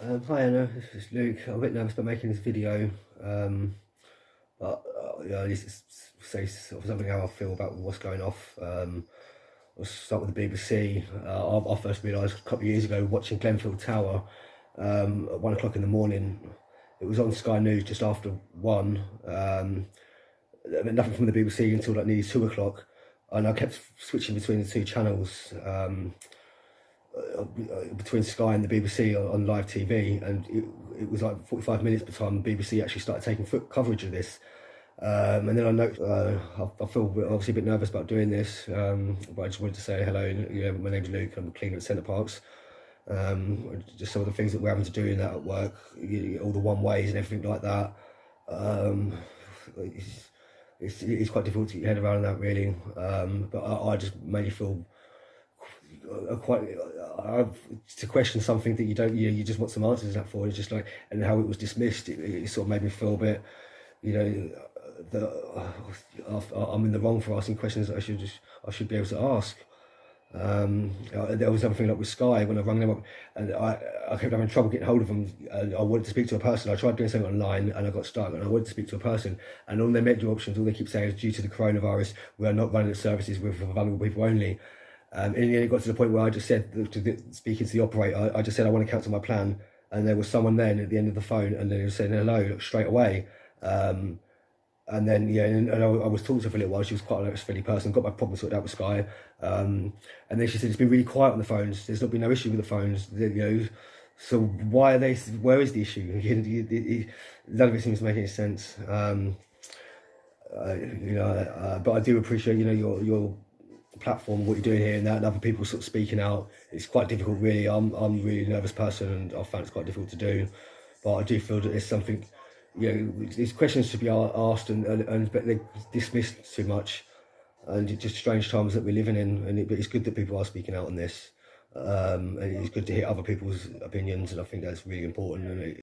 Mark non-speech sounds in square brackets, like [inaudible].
Um, hi Anna, this is Luke. I'm a bit nervous about making this video, um, but uh, yeah, is say sort of something how I feel about what's going off. Um, I'll start with the BBC. Uh, I, I, first realised a couple of years ago watching Grenfell Tower um, at one o'clock in the morning. It was on Sky News just after one. Um, nothing from the BBC until like nearly two o'clock, and I kept switching between the two channels. Um, uh, between Sky and the BBC on, live TV, and it, it, was like 45 minutes by the time the BBC actually started taking foot coverage of this. Um, and then I know uh, I, I, feel obviously a bit nervous about doing this, um, but I just wanted to say hello. Yeah, my name's Luke. I'm a cleaner at Center Parcs. Um, just some of the things that we're having to do in that at work, you, all the one ways and everything like that. Um, it's, it's, it's, quite difficult to get your head around that really, um, but I, I just mainly feel quite uh, to question something that you don't you, you just want some answers that for it's just like and how it was dismissed it, it sort of made me feel a bit you know that uh, I'm in the wrong for asking questions that I should just I should be able to ask. Um, uh, there was something like with Sky when I rang them up and I, I kept having trouble getting hold of them and I wanted to speak to a person. I tried doing something online and I got stuck and I wanted to speak to a person and all their menu options all they keep saying is due to the coronavirus we are not running the services with vulnerable people only um, and then it got to the point where I just said, to the, speaking to the operator, I, just said I want to cancel my plan. And there was someone then at the end of the phone, and he was saying hello straight away. Um, and then yeah, and, and I, I, was talking to her for a little while. She was quite a friendly person. Got my problem sorted out with Sky. Um, and then she said it's been really quiet on the phones. There's not been no issue with the phones. You know, so why are they? Where is the issue? [laughs] None of it seems to make any sense. Um, uh, you know, uh, but I do appreciate you know your your platform, what you're doing here and that, and other people sort of speaking out. It's quite difficult, really. I'm I'm a really nervous person, and I found it's quite difficult to do. But I do feel that there's something, you know, these questions should be asked, and and, and but they're dismissed too much, and it's just strange times that we're living in. And it, but it's good that people are speaking out on this. Um, and it's good to hear other people's opinions, and I think that's really important.